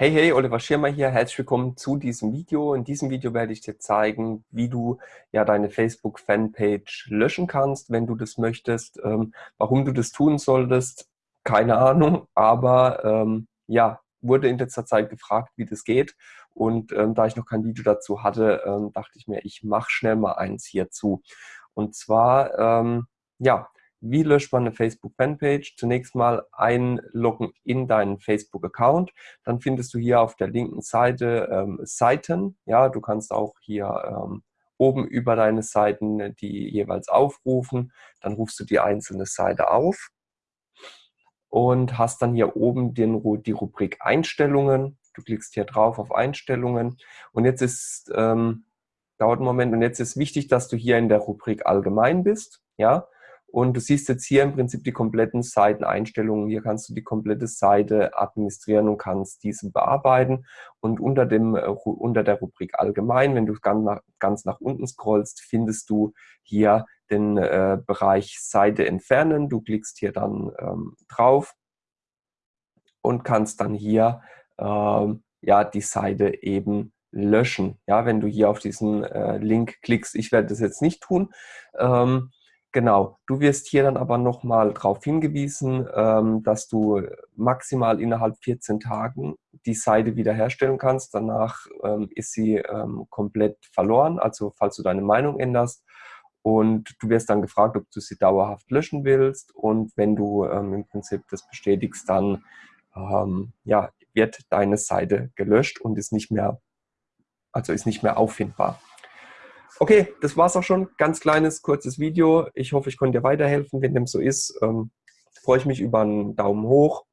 Hey, hey, Oliver Schirmer hier. Herzlich willkommen zu diesem Video. In diesem Video werde ich dir zeigen, wie du ja deine Facebook-Fanpage löschen kannst, wenn du das möchtest. Ähm, warum du das tun solltest, keine Ahnung, aber ähm, ja, wurde in letzter Zeit gefragt, wie das geht. Und ähm, da ich noch kein Video dazu hatte, ähm, dachte ich mir, ich mache schnell mal eins hierzu. Und zwar, ähm, ja, wie löscht man eine Facebook-Fanpage? Zunächst mal einloggen in deinen Facebook-Account. Dann findest du hier auf der linken Seite ähm, Seiten. Ja, du kannst auch hier ähm, oben über deine Seiten die jeweils aufrufen. Dann rufst du die einzelne Seite auf und hast dann hier oben den, die Rubrik Einstellungen. Du klickst hier drauf auf Einstellungen und jetzt ist, ähm, dauert einen Moment und jetzt ist wichtig, dass du hier in der Rubrik Allgemein bist. Ja, und du siehst jetzt hier im Prinzip die kompletten Seiteneinstellungen. Hier kannst du die komplette Seite administrieren und kannst diese bearbeiten. Und unter, dem, äh, unter der Rubrik Allgemein, wenn du ganz nach, ganz nach unten scrollst, findest du hier den äh, Bereich Seite entfernen. Du klickst hier dann ähm, drauf und kannst dann hier ähm, ja, die Seite eben löschen. Ja, wenn du hier auf diesen äh, Link klickst, ich werde das jetzt nicht tun. Ähm, Genau, du wirst hier dann aber nochmal darauf hingewiesen, ähm, dass du maximal innerhalb 14 Tagen die Seite wiederherstellen kannst. Danach ähm, ist sie ähm, komplett verloren, also falls du deine Meinung änderst. Und du wirst dann gefragt, ob du sie dauerhaft löschen willst. Und wenn du ähm, im Prinzip das bestätigst, dann ähm, ja, wird deine Seite gelöscht und ist nicht mehr, also ist nicht mehr auffindbar. Okay, das war's auch schon. Ganz kleines, kurzes Video. Ich hoffe, ich konnte dir weiterhelfen. Wenn dem so ist, ähm, freue ich mich über einen Daumen hoch.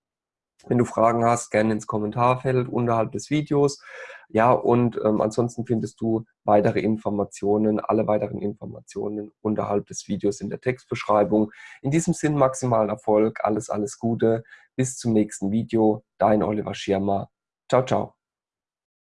Wenn du Fragen hast, gerne ins Kommentarfeld unterhalb des Videos. Ja, und ähm, ansonsten findest du weitere Informationen, alle weiteren Informationen unterhalb des Videos in der Textbeschreibung. In diesem Sinn maximalen Erfolg, alles, alles Gute. Bis zum nächsten Video. Dein Oliver Schirmer. Ciao, ciao.